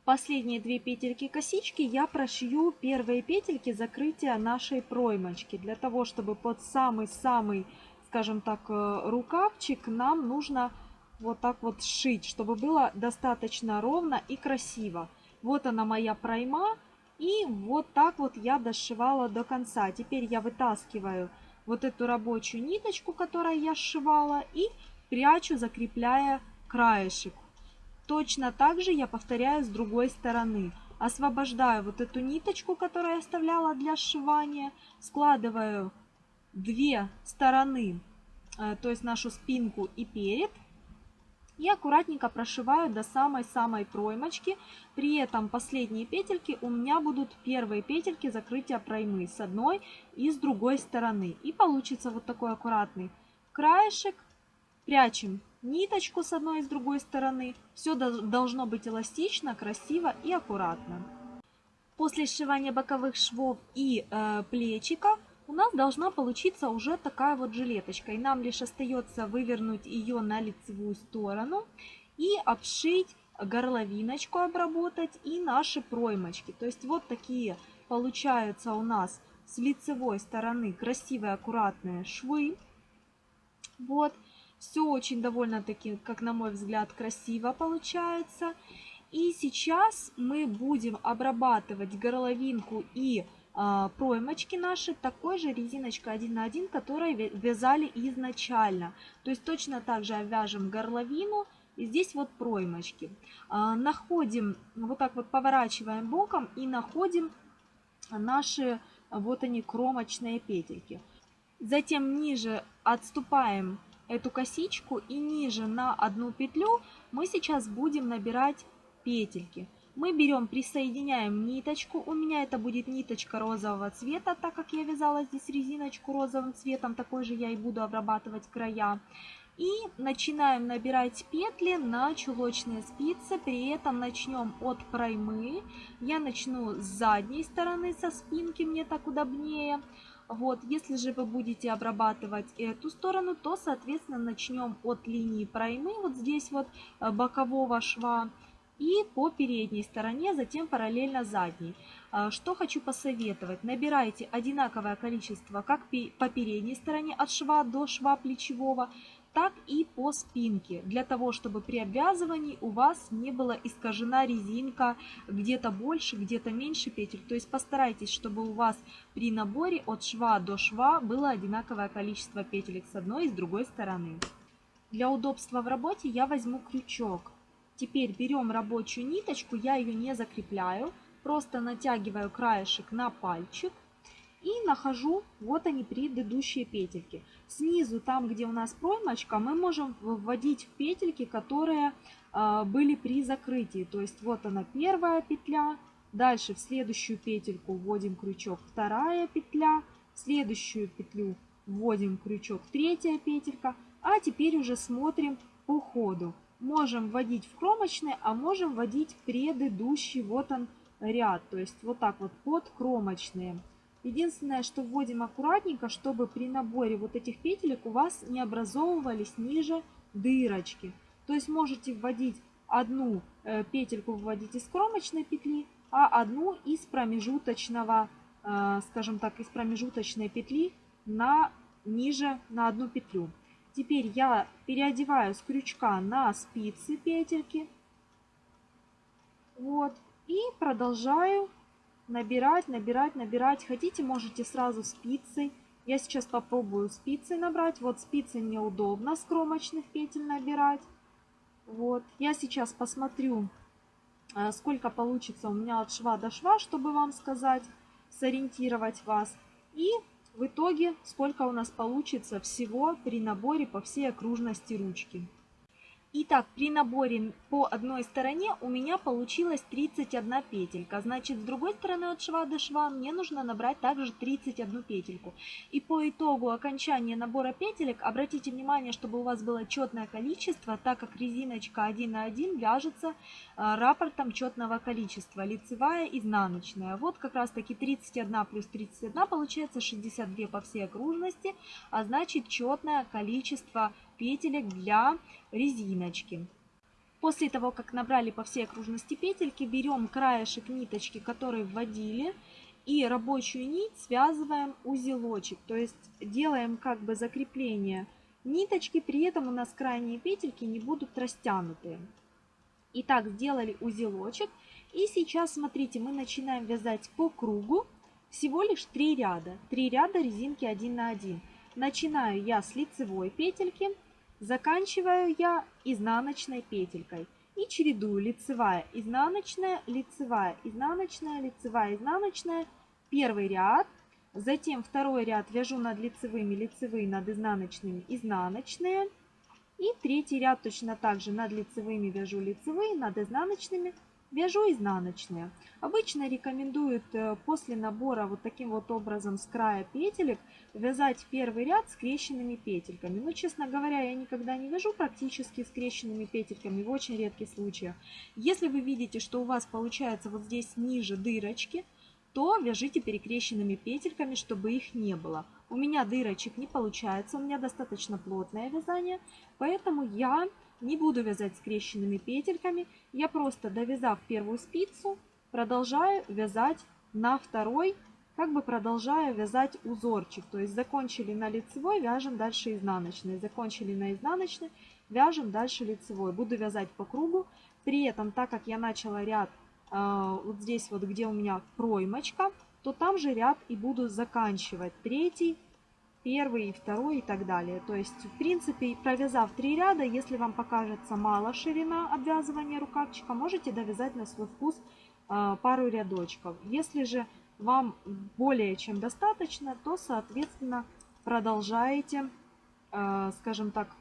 Последние две петельки косички я прошью первые петельки закрытия нашей проймочки. Для того, чтобы под самый-самый, скажем так, э, рукавчик нам нужно вот так вот сшить, чтобы было достаточно ровно и красиво. Вот она моя пройма. И вот так вот я дошивала до конца. Теперь я вытаскиваю вот эту рабочую ниточку, которую я сшивала, и прячу, закрепляя краешек. Точно так же я повторяю с другой стороны. Освобождаю вот эту ниточку, которую я оставляла для сшивания, складываю две стороны, э, то есть нашу спинку и перед, и аккуратненько прошиваю до самой-самой проймочки. При этом последние петельки у меня будут первые петельки закрытия проймы с одной и с другой стороны. И получится вот такой аккуратный краешек. Прячем ниточку с одной и с другой стороны. Все должно быть эластично, красиво и аккуратно. После сшивания боковых швов и э, плечика у нас должна получиться уже такая вот жилеточка. И нам лишь остается вывернуть ее на лицевую сторону и обшить горловиночку, обработать и наши проймочки. То есть вот такие получаются у нас с лицевой стороны красивые аккуратные швы. Вот. Все очень довольно-таки, как на мой взгляд, красиво получается. И сейчас мы будем обрабатывать горловинку и э, проймочки наши такой же резиночкой 1 на 1, которой вязали изначально. То есть точно так же обвяжем горловину и здесь вот проймочки. Э, находим, вот так вот поворачиваем боком и находим наши, вот они, кромочные петельки. Затем ниже отступаем эту косичку и ниже на одну петлю мы сейчас будем набирать петельки. Мы берем, присоединяем ниточку. У меня это будет ниточка розового цвета, так как я вязала здесь резиночку розовым цветом. Такой же я и буду обрабатывать края. И начинаем набирать петли на чулочные спицы. При этом начнем от проймы. Я начну с задней стороны, со спинки, мне так удобнее. Вот, если же вы будете обрабатывать эту сторону, то, соответственно, начнем от линии проймы, вот здесь вот э, бокового шва, и по передней стороне, затем параллельно задней. Э, что хочу посоветовать. Набирайте одинаковое количество как по передней стороне от шва до шва плечевого, так и по спинке, для того, чтобы при обвязывании у вас не была искажена резинка где-то больше, где-то меньше петель. То есть постарайтесь, чтобы у вас при наборе от шва до шва было одинаковое количество петелек с одной и с другой стороны. Для удобства в работе я возьму крючок. Теперь берем рабочую ниточку, я ее не закрепляю, просто натягиваю краешек на пальчик и нахожу, вот они, предыдущие петельки. Снизу, там, где у нас проймочка, мы можем вводить петельки, которые э, были при закрытии. То есть вот она первая петля, дальше в следующую петельку вводим крючок вторая петля, в следующую петлю вводим крючок третья петелька, а теперь уже смотрим по ходу. Можем вводить в кромочный, а можем вводить предыдущий, вот он ряд, то есть вот так вот под кромочные. Единственное, что вводим аккуратненько, чтобы при наборе вот этих петелек у вас не образовывались ниже дырочки. То есть можете вводить одну э, петельку вводить из кромочной петли, а одну из промежуточного, э, скажем так, из промежуточной петли на ниже на одну петлю. Теперь я переодеваю с крючка на спицы петельки. Вот. И продолжаю набирать, набирать, набирать. Хотите, можете сразу спицей. Я сейчас попробую спицей набрать. Вот спицей мне удобно с кромочных петель набирать. Вот. Я сейчас посмотрю, э, сколько получится у меня от шва до шва, чтобы вам сказать, сориентировать вас. И в итоге, сколько у нас получится всего при наборе по всей окружности ручки. Итак, при наборе по одной стороне у меня получилось 31 петелька. Значит, с другой стороны от шва до шва мне нужно набрать также 31 петельку. И по итогу окончания набора петелек, обратите внимание, чтобы у вас было четное количество, так как резиночка 1 на 1 вяжется а, рапортом четного количества, лицевая, изнаночная. Вот как раз таки 31 плюс 31 получается 62 по всей окружности, а значит четное количество петелек для резиночки. После того, как набрали по всей окружности петельки, берем краешек ниточки, который вводили, и рабочую нить связываем узелочек. То есть делаем как бы закрепление ниточки, при этом у нас крайние петельки не будут растянутые. Итак, сделали узелочек. И сейчас, смотрите, мы начинаем вязать по кругу всего лишь 3 ряда. 3 ряда резинки 1 на 1. Начинаю я с лицевой петельки Заканчиваю я изнаночной петелькой и чередую лицевая, изнаночная, лицевая, изнаночная, лицевая, изнаночная. Первый ряд, затем второй ряд вяжу над лицевыми, лицевые над изнаночными, изнаночные. И третий ряд точно так же над лицевыми вяжу лицевые, над изнаночными Вяжу изнаночные. Обычно рекомендуют э, после набора вот таким вот образом с края петелек вязать первый ряд скрещенными петельками. Но, честно говоря, я никогда не вяжу практически скрещенными петельками в очень редких случаях. Если вы видите, что у вас получается вот здесь ниже дырочки, то вяжите перекрещенными петельками, чтобы их не было. У меня дырочек не получается, у меня достаточно плотное вязание, поэтому я не буду вязать скрещенными петельками. Я просто довязав первую спицу, продолжаю вязать на второй, как бы продолжаю вязать узорчик. То есть закончили на лицевой, вяжем дальше изнаночной. Закончили на изнаночной, вяжем дальше лицевой. Буду вязать по кругу. При этом, так как я начала ряд э, вот здесь вот, где у меня проймочка, то там же ряд и буду заканчивать. Третий, первый, второй и так далее. То есть, в принципе, провязав три ряда, если вам покажется мало ширина обвязывания рукавчика, можете довязать на свой вкус а, пару рядочков. Если же вам более чем достаточно, то, соответственно, продолжаете, а, скажем так,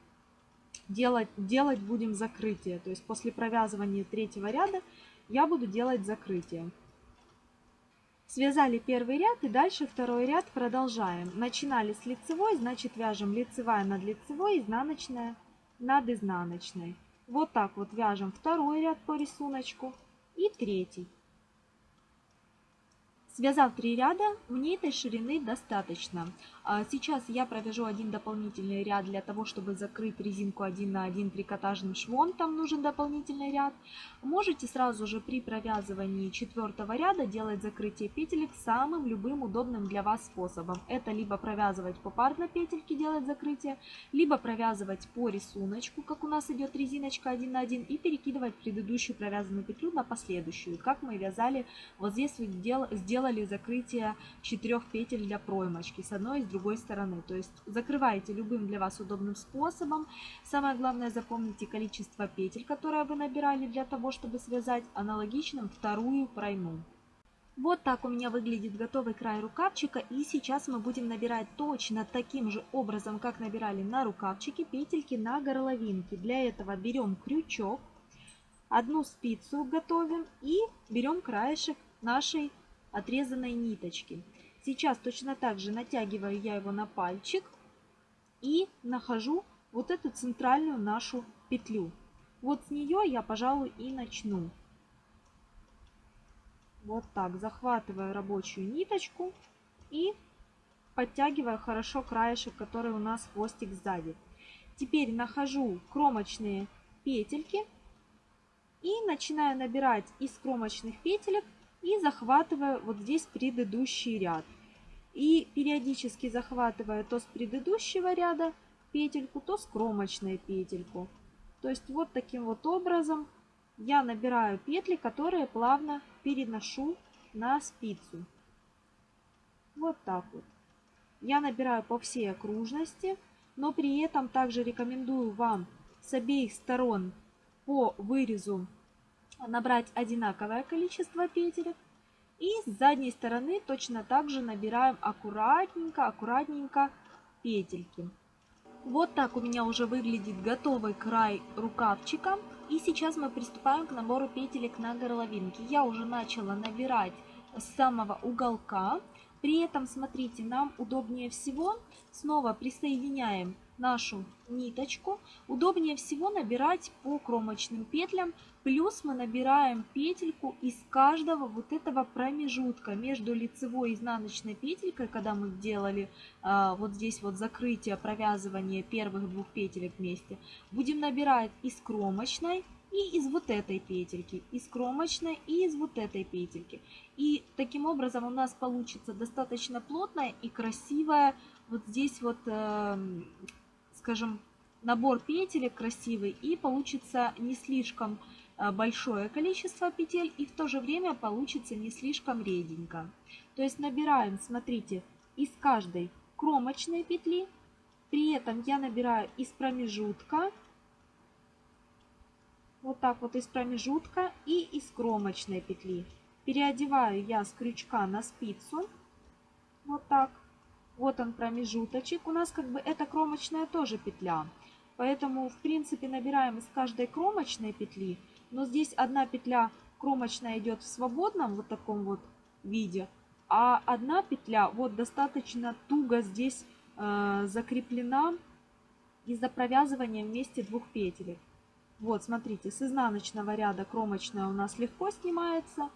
делать, делать будем закрытие. То есть после провязывания третьего ряда я буду делать закрытие. Связали первый ряд и дальше второй ряд продолжаем. Начинали с лицевой, значит вяжем лицевая над лицевой, изнаночная над изнаночной. Вот так вот вяжем второй ряд по рисунку и третий. Связав три ряда, мне этой ширины достаточно. А сейчас я провяжу один дополнительный ряд для того, чтобы закрыть резинку 1 на 1 трикотажным швом, там нужен дополнительный ряд. Можете сразу же при провязывании четвертого ряда делать закрытие петелек самым любым удобным для вас способом. Это либо провязывать попарно петельки, делать закрытие, либо провязывать по рисунку, как у нас идет резиночка 1 на 1, и перекидывать предыдущую провязанную петлю на последующую, как мы вязали вот здесь сделали сделали закрытие четырех петель для проймочки с одной и с другой стороны. То есть закрываете любым для вас удобным способом. Самое главное запомните количество петель, которые вы набирали для того, чтобы связать аналогичным вторую пройму. Вот так у меня выглядит готовый край рукавчика. И сейчас мы будем набирать точно таким же образом, как набирали на рукавчике, петельки на горловинке. Для этого берем крючок, одну спицу готовим и берем краешек нашей отрезанной ниточки. Сейчас точно так же натягиваю я его на пальчик и нахожу вот эту центральную нашу петлю. Вот с нее я, пожалуй, и начну. Вот так, захватываю рабочую ниточку и подтягиваю хорошо краешек, который у нас хвостик сзади. Теперь нахожу кромочные петельки и начинаю набирать из кромочных петелек и захватываю вот здесь предыдущий ряд. И периодически захватывая то с предыдущего ряда петельку, то с кромочной петельку. То есть вот таким вот образом я набираю петли, которые плавно переношу на спицу. Вот так вот. Я набираю по всей окружности, но при этом также рекомендую вам с обеих сторон по вырезу набрать одинаковое количество петелек. И с задней стороны точно так же набираем аккуратненько, аккуратненько петельки. Вот так у меня уже выглядит готовый край рукавчика. И сейчас мы приступаем к набору петелек на горловинке. Я уже начала набирать с самого уголка. При этом, смотрите, нам удобнее всего снова присоединяем нашу ниточку. Удобнее всего набирать по кромочным петлям. Плюс мы набираем петельку из каждого вот этого промежутка между лицевой и изнаночной петелькой, когда мы делали а, вот здесь вот закрытие, провязывание первых двух петелек вместе. Будем набирать из кромочной и из вот этой петельки, из кромочной и из вот этой петельки. И таким образом у нас получится достаточно плотная и красивая вот здесь вот э, скажем, набор петелек красивый и получится не слишком э, большое количество петель и в то же время получится не слишком реденько. То есть набираем, смотрите, из каждой кромочной петли, при этом я набираю из промежутка, вот так вот из промежутка и из кромочной петли. Переодеваю я с крючка на спицу, вот так. Вот он промежуточек. У нас как бы эта кромочная тоже петля. Поэтому, в принципе, набираем из каждой кромочной петли. Но здесь одна петля кромочная идет в свободном вот таком вот виде. А одна петля вот достаточно туго здесь э, закреплена из-за провязывания вместе двух петелек. Вот, смотрите, с изнаночного ряда кромочная у нас легко снимается.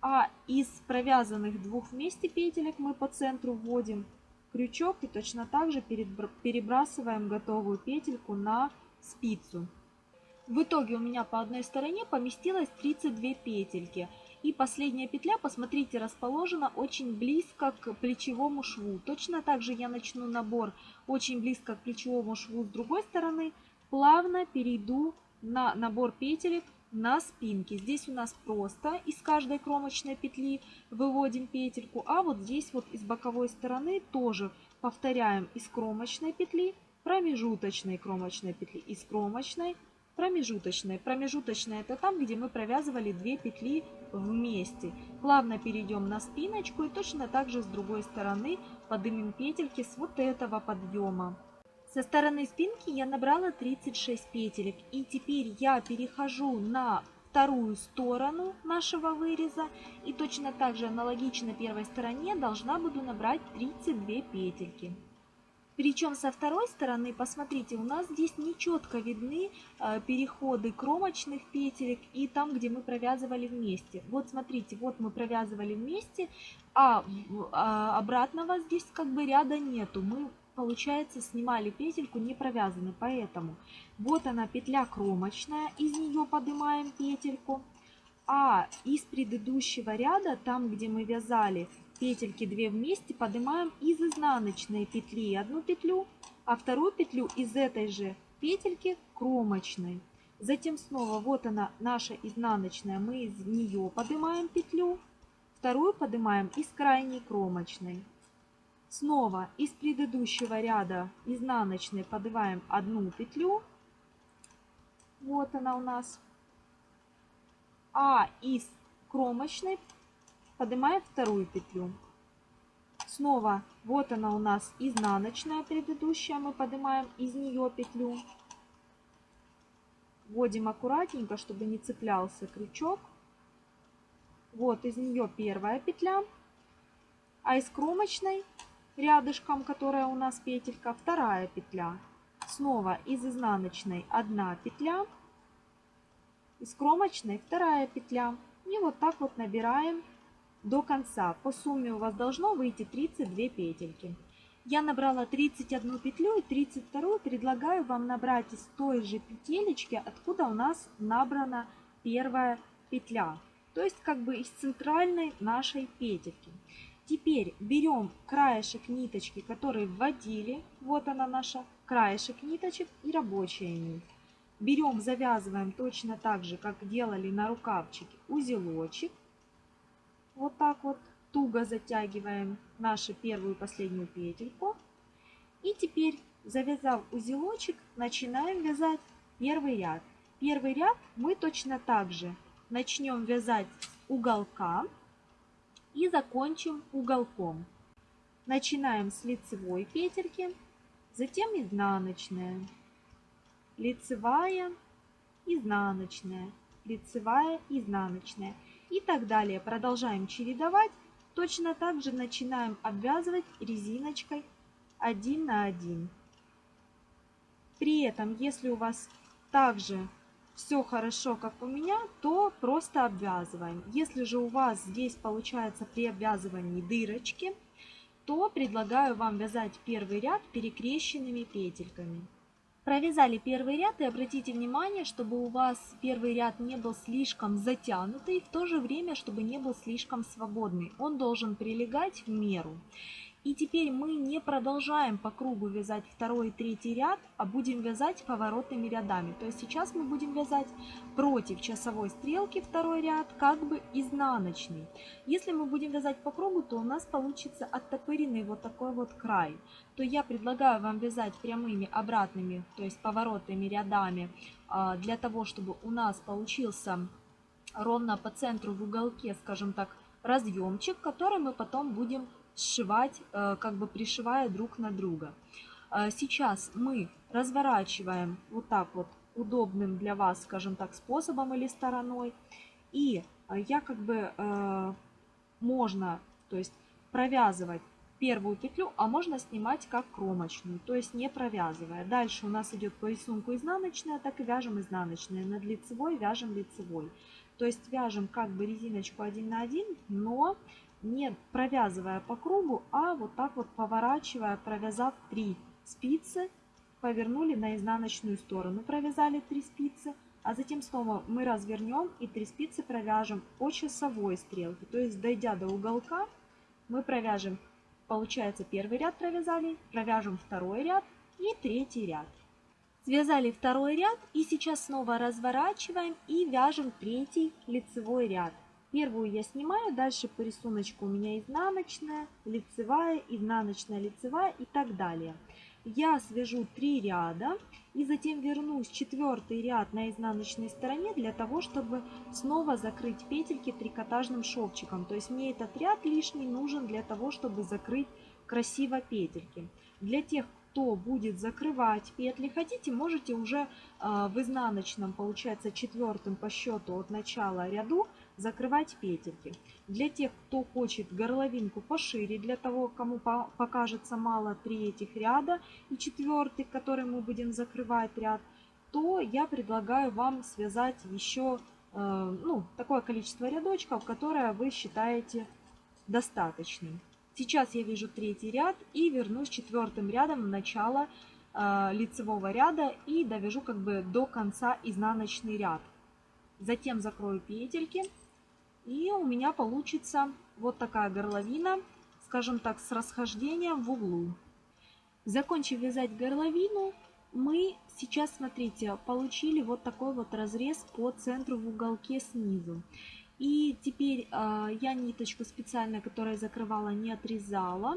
А из провязанных двух вместе петелек мы по центру вводим крючок и точно так же перебрасываем готовую петельку на спицу. В итоге у меня по одной стороне поместилось 32 петельки. И последняя петля, посмотрите, расположена очень близко к плечевому шву. Точно так же я начну набор очень близко к плечевому шву с другой стороны. Плавно перейду на набор петелек на спинке. Здесь у нас просто из каждой кромочной петли выводим петельку, а вот здесь вот из боковой стороны тоже повторяем из кромочной петли, промежуточной кромочной петли, из кромочной, промежуточной. Промежуточная это там, где мы провязывали две петли вместе. Плавно перейдем на спиночку и точно так же с другой стороны поднимем петельки с вот этого подъема. Со стороны спинки я набрала 36 петелек и теперь я перехожу на вторую сторону нашего выреза и точно так же аналогично первой стороне должна буду набрать 32 петельки. Причем со второй стороны, посмотрите, у нас здесь нечетко видны э, переходы кромочных петелек и там, где мы провязывали вместе. Вот смотрите, вот мы провязывали вместе, а, а обратного здесь как бы ряда нету. Мы, получается, снимали петельку не провязанной, поэтому вот она петля кромочная, из нее поднимаем петельку. А из предыдущего ряда, там где мы вязали петельки 2 вместе поднимаем из изнаночной петли одну петлю, а вторую петлю из этой же петельки кромочной. Затем снова вот она наша изнаночная, мы из нее поднимаем петлю, вторую поднимаем из крайней кромочной. Снова из предыдущего ряда изнаночной поднимаем одну петлю, вот она у нас, а из кромочной поднимаем вторую петлю. Снова вот она у нас изнаночная предыдущая, мы поднимаем из нее петлю. Вводим аккуратненько, чтобы не цеплялся крючок. Вот из нее первая петля, а из кромочной рядышком, которая у нас петелька, вторая петля. Снова из изнаночной одна петля, из кромочной вторая петля. И вот так вот набираем до конца. По сумме у вас должно выйти 32 петельки. Я набрала 31 петлю и 32 предлагаю вам набрать из той же петелечки, откуда у нас набрана первая петля. То есть как бы из центральной нашей петельки. Теперь берем краешек ниточки, который вводили. Вот она наша краешек ниточек и рабочая нить. Берем, завязываем точно так же, как делали на рукавчике, узелочек. Вот так вот туго затягиваем нашу первую и последнюю петельку. И теперь, завязав узелочек, начинаем вязать первый ряд. Первый ряд мы точно так же начнем вязать с уголка и закончим уголком. Начинаем с лицевой петельки, затем изнаночная, лицевая, изнаночная, лицевая, изнаночная и так далее. Продолжаем чередовать. Точно так же начинаем обвязывать резиночкой 1 на 1. При этом, если у вас также все хорошо, как у меня, то просто обвязываем. Если же у вас здесь получается при обвязывании дырочки, то предлагаю вам вязать первый ряд перекрещенными петельками. Провязали первый ряд и обратите внимание, чтобы у вас первый ряд не был слишком затянутый, в то же время, чтобы не был слишком свободный. Он должен прилегать в меру. И теперь мы не продолжаем по кругу вязать второй и третий ряд, а будем вязать поворотными рядами. То есть сейчас мы будем вязать против часовой стрелки второй ряд, как бы изнаночный. Если мы будем вязать по кругу, то у нас получится оттопыренный вот такой вот край. То я предлагаю вам вязать прямыми обратными, то есть поворотными рядами, а, для того, чтобы у нас получился ровно по центру в уголке, скажем так, разъемчик, который мы потом будем сшивать, э, как бы пришивая друг на друга. Э, сейчас мы разворачиваем вот так вот удобным для вас, скажем так, способом или стороной. И э, я как бы можно, то есть провязывать первую петлю, а можно снимать как кромочную, то есть не провязывая. Дальше у нас идет по рисунку изнаночная, так и вяжем изнаночная. Над лицевой вяжем лицевой. То есть вяжем как бы резиночку один на один, но не провязывая по кругу, а вот так вот поворачивая, провязав 3 спицы, повернули на изнаночную сторону, провязали 3 спицы, а затем снова мы развернем и 3 спицы провяжем по часовой стрелке. То есть дойдя до уголка, мы провяжем, получается первый ряд провязали, провяжем второй ряд и третий ряд. Связали второй ряд и сейчас снова разворачиваем и вяжем третий лицевой ряд. Первую я снимаю, дальше по рисунку у меня изнаночная, лицевая, изнаночная, лицевая и так далее. Я свяжу 3 ряда и затем вернусь четвертый ряд на изнаночной стороне для того, чтобы снова закрыть петельки трикотажным шовчиком. То есть мне этот ряд лишний нужен для того, чтобы закрыть красиво петельки. Для тех, кто будет закрывать петли, хотите, можете уже э, в изнаночном, получается четвертым по счету от начала ряду закрывать петельки. Для тех, кто хочет горловинку пошире, для того, кому покажется мало три этих ряда и четвертый, который мы будем закрывать ряд, то я предлагаю вам связать еще э, ну, такое количество рядочков, которое вы считаете достаточным. Сейчас я вижу третий ряд и вернусь четвертым рядом в начало э, лицевого ряда и довяжу как бы до конца изнаночный ряд. Затем закрою петельки и у меня получится вот такая горловина, скажем так, с расхождением в углу. Закончив вязать горловину, мы сейчас, смотрите, получили вот такой вот разрез по центру в уголке снизу. И теперь э, я ниточку специально, которая закрывала, не отрезала.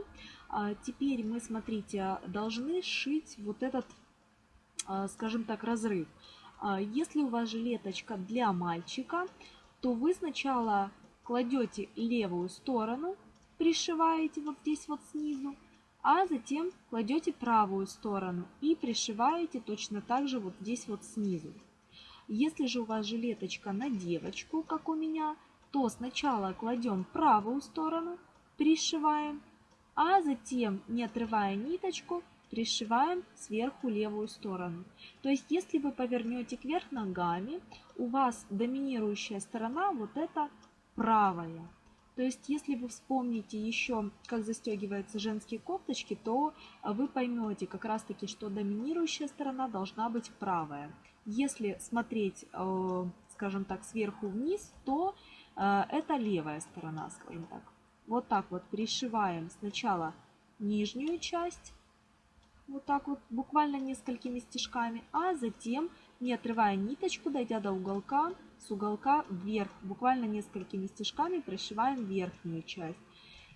Э, теперь мы, смотрите, должны сшить вот этот, э, скажем так, разрыв. Если у вас жилеточка для мальчика, то вы сначала кладете левую сторону, пришиваете вот здесь вот снизу, а затем кладете правую сторону и пришиваете точно так же вот здесь вот снизу. Если же у вас жилеточка на девочку, как у меня, то сначала кладем правую сторону, пришиваем, а затем, не отрывая ниточку, пришиваем сверху левую сторону. То есть, если вы повернете кверх ногами, у вас доминирующая сторона вот эта правая. То есть, если вы вспомните еще, как застегиваются женские кофточки, то вы поймете как раз таки, что доминирующая сторона должна быть правая. Если смотреть, э, скажем так, сверху вниз, то э, это левая сторона, скажем так. Вот так вот пришиваем сначала нижнюю часть, вот так вот, буквально несколькими стежками, а затем, не отрывая ниточку, дойдя до уголка, с уголка вверх, буквально несколькими стежками пришиваем верхнюю часть.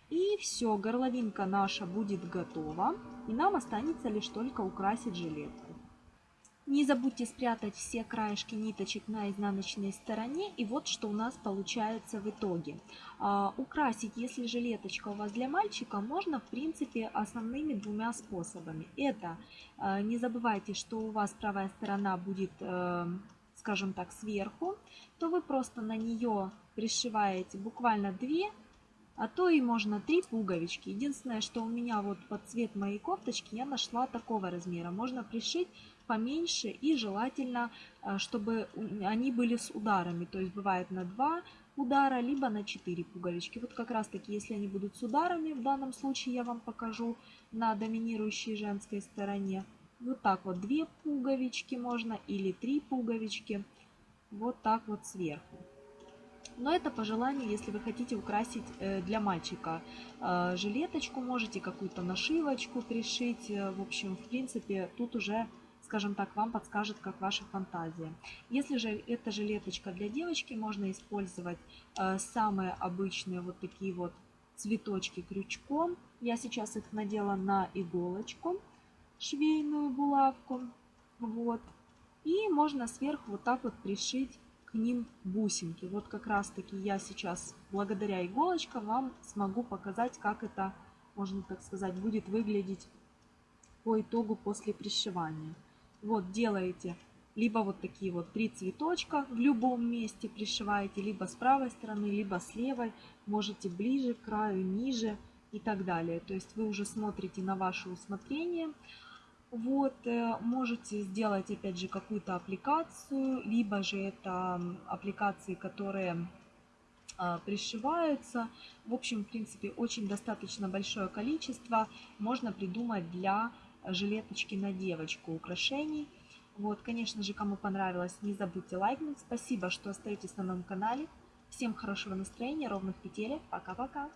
И все, горловинка наша будет готова, и нам останется лишь только украсить жилетку. Не забудьте спрятать все краешки ниточек на изнаночной стороне. И вот что у нас получается в итоге. А, украсить, если жилеточка у вас для мальчика, можно в принципе основными двумя способами. Это а, не забывайте, что у вас правая сторона будет, э, скажем так, сверху. То вы просто на нее пришиваете буквально две а то и можно три пуговички. Единственное, что у меня вот под цвет моей кофточки я нашла такого размера. Можно пришить поменьше и желательно, э, чтобы они были с ударами. То есть бывает на 2 удара, либо на 4 пуговички. Вот как раз таки, если они будут с ударами, в данном случае я вам покажу на доминирующей женской стороне. Вот так вот 2 пуговички можно или 3 пуговички. Вот так вот сверху. Но это по желанию, если вы хотите украсить э, для мальчика э, жилеточку, можете какую-то нашивочку пришить. В общем, в принципе, тут уже скажем так, вам подскажет, как ваша фантазия. Если же это жилеточка для девочки, можно использовать э, самые обычные вот такие вот цветочки крючком. Я сейчас их надела на иголочку, швейную булавку. Вот. И можно сверху вот так вот пришить к ним бусинки. Вот как раз таки я сейчас, благодаря иголочкам, вам смогу показать, как это, можно так сказать, будет выглядеть по итогу после пришивания. Вот делаете либо вот такие вот три цветочка в любом месте пришиваете, либо с правой стороны, либо с левой. Можете ближе к краю, ниже и так далее. То есть вы уже смотрите на ваше усмотрение. Вот, э, можете сделать опять же какую-то аппликацию, либо же это аппликации, которые а, пришиваются. В общем, в принципе, очень достаточно большое количество можно придумать для жилеточки на девочку украшений. Вот, конечно же, кому понравилось, не забудьте лайкнуть. Спасибо, что остаетесь на моем канале. Всем хорошего настроения, ровных петелек. Пока-пока.